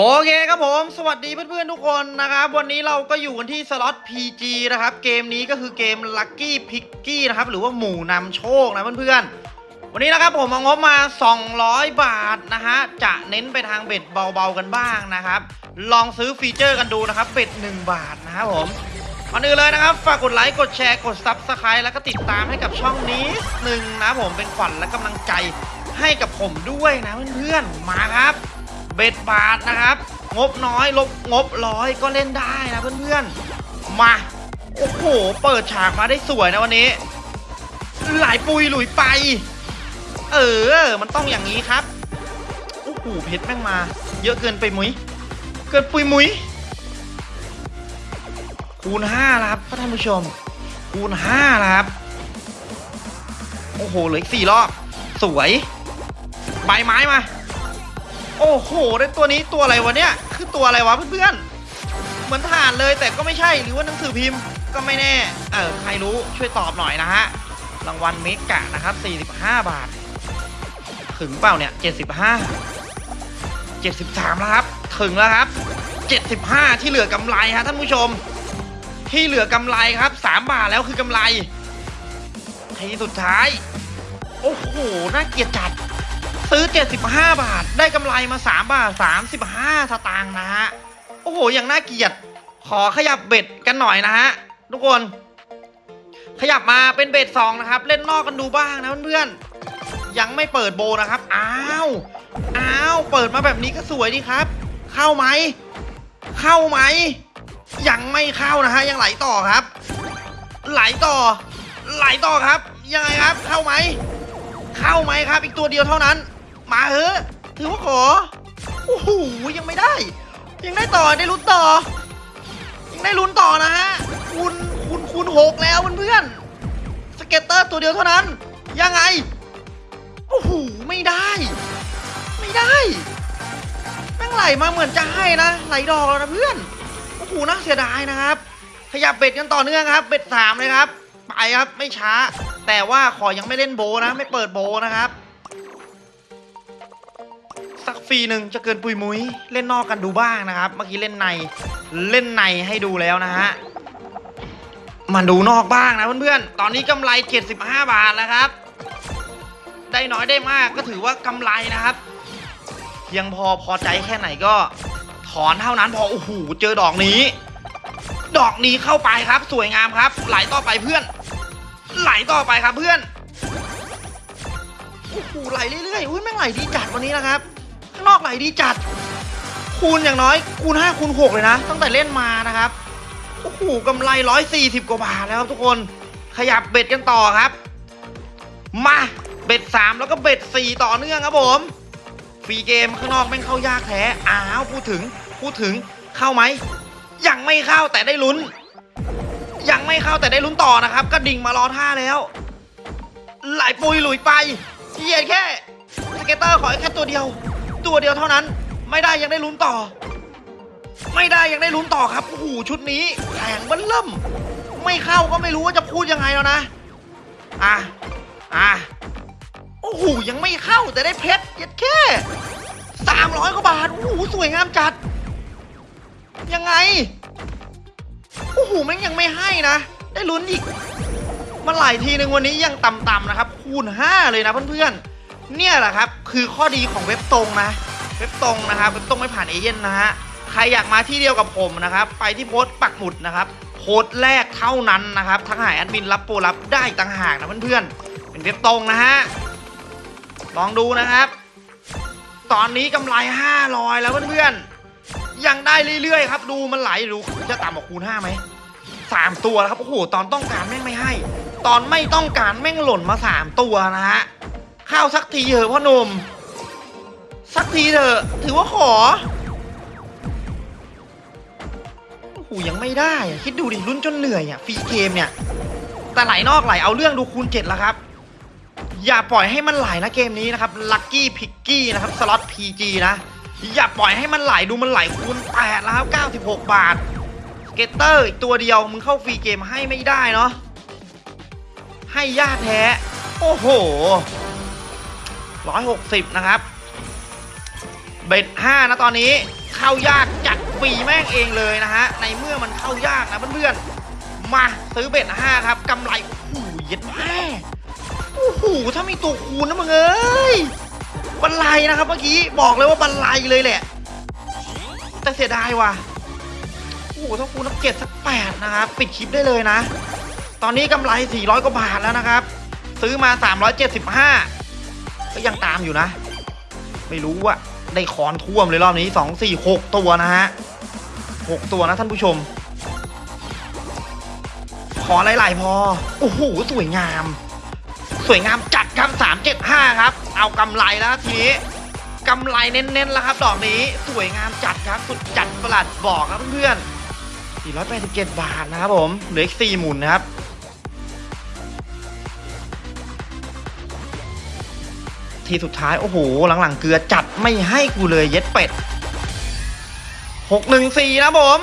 โอเคครับผม สวัสดีเพื่อนๆทุกคนนะครับ วันนี้เราก็อยู่กันที่สล็อต PG นะครับ เกมนี้ก็คือเกม Lucky Picky นะครับ หรือว่าหมู่นำโชคนะเพื่อนๆ วันนี้นะครับผมเอางบมา 200 บาทนะฮะ จะเน้นไปทางเบ็ดเบาๆกันบ้างนะครับ ลองซื้อฟีเจอร์กันดูนะครับ เบ็ด 1 บาทนะครับผมก่อนอื่นเลยนะครับ ฝากกดไลค์ กดแชร์ กด Subscribe แล้วก็ติดตามให้กับช่องนี้หนึ่งนะผมเป็นขวัญและกำลังใจให้กับผมด้วยนะเพื่อนๆ มาครับ เบ็ดบาทนะครับ งบน้อยลบงบร้อยก็เล่นได้นะเพื่อนๆ มา โอ้โห เปิดฉากมาได้สวยนะวันนี้ หลายปุยหลุยไป เออ มันต้องอย่างนี้ครับ โอ้โห เพชรแม่งมา เยอะเกินไปมุ้ย เกินปุยมุ้ย คูณห้าครับท่านผู้ชม คูณห้าครับ โอ้โห เหลืออีกสี่รอบ สวย ใบไม้มา โอ้โหได้ตัวนี้ตัวอะไรวะเนี่ยคือตัวอะไรวะเพื่อนๆเหมือนฐานเลยแต่ก็ไม่ใช่หรือว่าหนังสือพิมพ์ก็ไม่แน่เออใครรู้ช่วยตอบหน่อยนะฮะรางวัลเมกะนะครับ 45 บาท ถึงเปล่าเนี่ย 75 73 แล้วครับ ถึงแล้วครับ 75 ที่เหลือกำไรฮะท่านผู้ชม ที่เหลือกำไรครับ 3 บาทแล้วคือกำไรทีสุดท้าย โอ้โห น่าเกลียดจัด ซื้อ 75 บาท ได้กำไรมา 3 บาท 35 สตางค์นะฮะ โอ้โห อย่างน่าเกลียด ขอขยับเบ็ดกันหน่อยนะฮะ ทุกคน ขยับมาเป็นเบ็ดสองนะครับ เล่นนอกกันดูบ้างนะเพื่อนๆ ยังไม่เปิดโบนะครับ อ้าว อ้าว เปิดมาแบบนี้ก็สวยดีครับ เข้าไหม เข้าไหม ยังไม่เข้านะฮะ ยังไหลต่อครับ ไหลต่อ ไหลต่อครับ ยังไงครับ เข้าไหมเข้าไหมครับ อีกตัวเดียวเท่านั้น มาเถอะถือว่าขอโอ้โหยังไม่ได้ ยังได้ต่อได้ลุ้นต่อ ยังได้ลุ้นต่อนะฮะคูณคูณคูณหกแล้วเพื่อนๆ scatter ตัวเดียวเท่านั้น ยังไงโอ้โหไม่ได้ ไม่ได้แม่งไหลมาเหมือนจะให้นะไหลดอกแล้วนะเพื่อนโอ้โหน่าเสียดายนะครับ ขยับเบ็ดกันต่อเนื่องครับ เบ็ดสามเลยครับไปครับไม่ช้า แต่ว่าขอยังไม่เล่นโบนะ ไม่เปิดโบนะครับ ฟรีหนึ่งจะเกินปุยมุ้ยเล่นนอกกันดูบ้างนะครับ เมื่อกี้เล่นในเล่นในให้ดูแล้วนะฮะมาดูนอกบ้างนะเพื่อนๆ ตอนนี้กำไร 75 บาทแล้วครับ ได้น้อยได้มากก็ถือว่ากำไรนะครับ เพียงพอพอใจแค่ไหนก็ ถอนเท่านั้นพอโอ้โหเจอดอกนี้ ดอกนี้เข้าไปครับ สวยงามครับ ไหลต่อไปเพื่อน ไหลต่อไปครับเพื่อนโอ้โหไหลเรื่อยๆอุ้ยแม่งไหลดีจัดวันนี้นะครับ นอกไหลดีจัด คูณอย่างน้อย คูณ5คูณ6เลยนะ ตั้งแต่เล่นมานะครับโอ้โหกำไร 140 กว่าบาทแล้วครับทุกคนขยับ bet กันต่อครับ มา bet 3แล้วก็ bet 4ต่อเนื่องครับผม free game ข้างนอกแม่งเข้ายากแท้อ้าวพูดถึงพูดถึงเข้าไหมยังไม่เข้าแต่ได้ลุ้น ยังไม่เข้าแต่ได้ลุ้นต่อนะครับ ก็ดิ่งมารอท่าแล้ว ไหลปุยหลุยไปเหยียดแค่ scatter ขอแค่ตัวเดียว ตัวเดียวเท่านั้น ไม่ได้ยังได้ลุ้นต่อ ไม่ได้ยังได้ลุ้นต่อครับโอ้โหชุดนี้แข็งเบันเริ่ม ไม่เข้าก็ไม่รู้ว่าจะพูดยังไงแล้วนะอะอะโอ้โหยังไม่เข้าแต่ได้เพชรเยียดแค่สามร้อยกว่าบาทโอ้โหสวยงามจัด ยังไงโอ้โหแม่งยังไม่ให้นะ ได้ลุ้นอีกมาหลายทีหนึ่งวันนี้ยังต่ำๆนะครับ คูณ 5 เลยนะเพื่อนๆ เนี่ยแหละครับ คือข้อดีของเว็บตรงนะ เว็บตรงนะครับเว็บตรงไม่ผ่านเอเย่นนะฮะใครอยากมาที่เดียวกับผมนะครับ ไปที่โพสต์ปักหมุดนะครับโค้ดแรกเท่านั้นนะครับทั้งหายแอดมินรับโปรรับได้ต่างหากนะเพื่อนๆเป็นเว็บตรงนะฮะลองดูนะครับ ตอนนี้กำไร500แล้วเพื่อนๆยังได้เรื่อยๆครับ ดูมันไหลดูจะต่ำกว่าคูณ5ไหมสามตัวแล้วครับโอ้โหตอนต้องการแม่งไม่ให้ ตอนไม่ต้องการแม่งหล่นมาสามตัวนะฮะ เข้าสักทีเถอะพ่อหนุ่ม สักทีเถอะ ถือว่าขอโอ้โหยังไม่ได้ คิดดูดิลุ้นจนเหนื่อยอะ free game เนี่ย แต่ไหลนอกไหลเอาเรื่องดูคูณเจ็ดแล้วครับ อย่าปล่อยให้มันไหลนะเกมนี้นะครับ Lucky Piggy นะครับสล็อต PG นะ อย่าปล่อยให้มันไหลดูมันไหลคูณแปดแล้วครับ 96 บาทscatter อีกตัวเดียวมึงเข้า free game ให้ไม่ได้เนาะให้ยากแท้ โอ้โห ร้อยหกสิบนะครับ bet ห้านะตอนนี้เข้ายากจัดฟรีแม่งเองเลยนะฮะ ในเมื่อมันเข้ายากนะเพื่อนๆ มาซื้อ bet ห้าครับกำไรโอ้โหเย็ดแม่โอ้โหถ้ามีตัวคูณนะมึงเอ้ยบรรลัยนะครับเมื่อกี้บอกเลยว่าบรรลัยเลยแหละ แต่เสียดายว่ะโอ้โหถ้าคูณนับเจ็ดสักแปดนะครับปิดคลิปได้เลยนะ ตอนนี้กำไร 400 กว่าบาทแล้วนะครับ ซื้อมา 375 ก็ยังตามอยู่นะ ไม่รู้อะได้คอนท่วมเลยรอบนี้2 4 6ตัวนะฮะ6ตัวนะท่านผู้ชม ขอหลายๆพอ โอ้โห สวยงาม สวยงามจัดครับ375ครับ เอากำไรแล้วทีนี้กำไรเน้นๆแล้วครับ ดอกนี้สวยงามจัดครับสุดจัดประหลาดบอกครับเพื่อนๆ487 บาทนะครับผม เหลืออีก4หมุนนะครับ ทีสุดท้าย โอ้โห หลังๆ เกลือจัดไม่ให้กูเลยเย็ดเป็ด614นะผม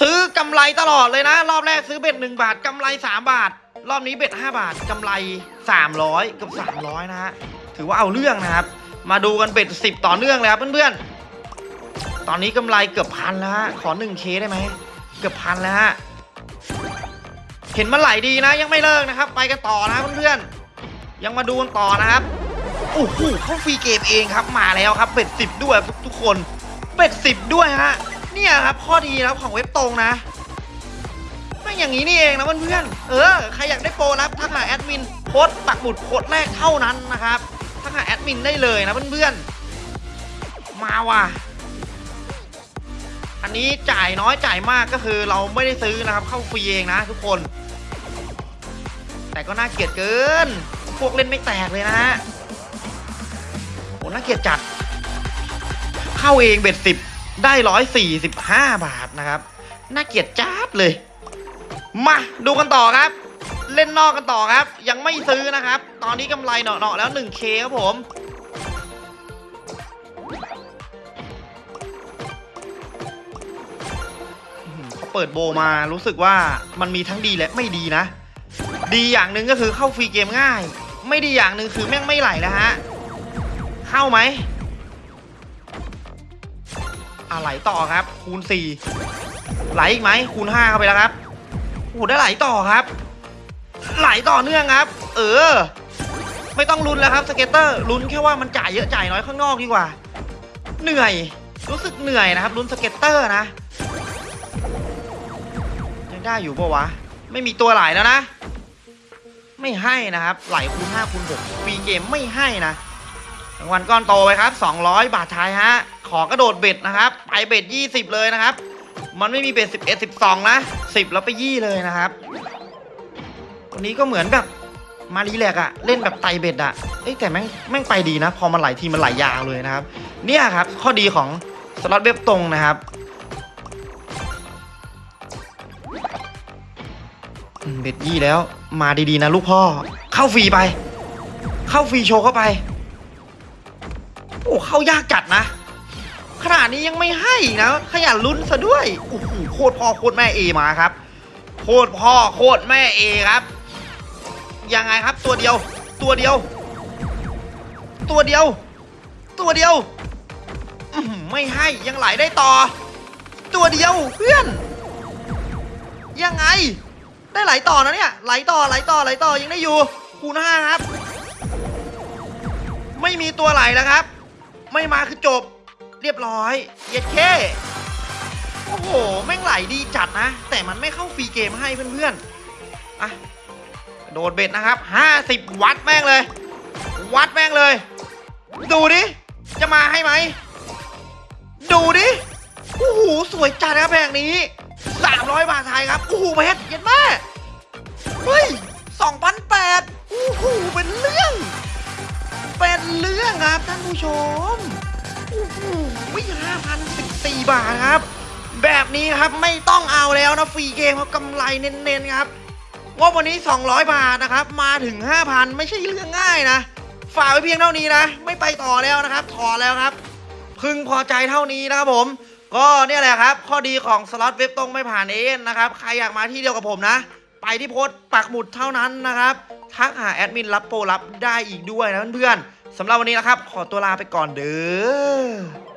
ซื้อกำไรตลอดเลยนะ รอบแรกซื้อเบ็ด1บาทกำไร3บาท รอบนี้เบ็ด5บาทกำไร300เกับ300นะฮะถือว่าเอาเรื่องนะครับ มาดูกันเบ็ด10ต่อเนื่องเลยครับเพื่อนๆ ตอนนี้กำไรเกือบพันแล้วฮะขอ 1K ได้ไหมเกือบพันแล้วฮะเห็นมันไหลดีนะ ยังไม่เลิกนะครับ ไปกันต่อนะเพื่อนๆยังมาดูกันต่อนะครับ โอ้โหเขาฟรีเกมเองครับมาแล้วครับเบ็ดสิบด้วยทุกทุกคนเบ็ดสิบด้วยฮะเนี่ยครับข้อดีนะครับของเว็บตรงนะไม่อย่างนี้นี่เองนะเพื่อนๆเออใครอยากได้โปรนะครับทักหาแอดมินโค้ดปักหมุดโค้ดแรกเท่านั้นนะครับทักหาแอดมินได้เลยนะเพื่อนๆมาว่ะอันนี้จ่ายน้อยจ่ายมากก็คือเราไม่ได้ซื้อนะครับ เข้าฟรีเองนะทุกคน แต่ก็น่าเกลียดเกิน พวกเล่นไม่แตกเลยนะฮะ น่าเกลียดจัด เข้าเองเบ็ดสิบได้ร้อยสี่สิบห้าบาทนะครับ น่าเกลียดจัดเลย มาดูกันต่อครับ เล่นนอกกันต่อครับ ยังไม่ซื้อนะครับ ตอนนี้กำไรเนาะๆแล้ว 1K ครับผมเขาเปิดโบมารู้สึกว่ามันมีทั้งดีและไม่ดีนะ ดีอย่างหนึ่งก็คือเข้าฟรีเกมง่าย ไม่ดีอย่างหนึ่งคือแม่งไม่ไหลแล้วฮะ เข้าไหม อะไหลต่อครับ คูณ 4 ไหลอีกไหมคูณ 5 เข้าไปแล้วครับโอ้โหได้ไหลต่อครับ ไหลต่อเนื่องครับ เออ ไม่ต้องลุ้นแล้วครับ scatter ลุ้นแค่ว่ามันจ่ายเยอะจ่ายน้อยข้างนอกดีกว่า เหนื่อย รู้สึกเหนื่อยนะครับลุ้น scatter นะยังได้อยู่ปะวะ ไม่มีตัวไหลแล้วนะ ไม่ให้นะครับ ไหลคูณ5คูณ6 free game ไม่ให้นะ รางวัลก้อนโตไปครับ200 บาทไทยฮะ ขอกระโดด bet นะครับ ไป bet 20 เลยนะครับ มันไม่มี bet 11 12 นะ 10 แล้วไปยี่เลยนะครับวันนี้ก็เหมือนแบบมา relax อะเล่นแบบไต่ bet อะเอ้แต่แม่งแม่งไปดีนะ พอมันไหลทีมันไหลยาวเลยนะครับ เนี่ยครับ ข้อดีของสล็อตเว็บตรงนะครับเบ็ดยี่แล้ว มาดีๆนะลูกพ่อ เข้าฟรีไป เข้าฟรีโชว์เข้าไป โอ้เข้ายากจัดนะ ขนาดนี้ยังไม่ให้นะ ขยันลุ้นซะด้วยโอ้โหโคตรพ่อโคตรแม่เอมาครับ โคตรพ่อโคตรแม่เอครับ ยังไงครับตัวเดียว ตัวเดียว ตัวเดียว ตัวเดียวไม่ให้ยังไหลได้ต่อ ตัวเดียวเพื่อน ยังไง ได้ไหลต่อนะเนี่ยไหลต่อไหลต่อไหลต่อยังได้อยู่คูณห้าครับ ไม่มีตัวไหลแล้วครับ ไม่มาคือจบ เรียบร้อยเย็ดเคโอ้โหแม่งไหลดีจัดนะ แต่มันไม่เข้าฟรีเกมให้เพื่อนๆอะโดดเบ็ดนะครับ 50 วัดแม่งเลย วัดแม่งเลย ดูดิ จะมาให้ไหม ดูดิ โอ้โห สวยจัดครับแผงนี้ 300 บาทไทยครับ โอ้โหเพชรเย็นมากเฮ้ย ผู้ชมโอ้โห5,014บาทครับ แบบนี้ครับไม่ต้องเอาแล้วนะฟรีเกมครับกำไรเน้นๆครับว่าวันนี้ 200 บาทนะครับ มาถึง 5,000 ไม่ใช่เรื่องง่ายนะ ฝากไว้เพียงเท่านี้นะ ไม่ไปต่อแล้วนะครับ ถอแล้วครับ พึงพอใจเท่านี้นะครับผม ก็เนี่ยแหละครับ ข้อดีของสล็อตเว็บตรงไม่ผ่านเอ็นนะครับ ใครอยากมาที่เดียวกับผมนะ ไปที่โพสต์ปักหมุดเท่านั้นนะครับ ทักหาแอดมินรับโปรรับได้อีกด้วยนะเพื่อนๆ สำหรับวันนี้นะครับ ขอตัวลาไปก่อนเด้อ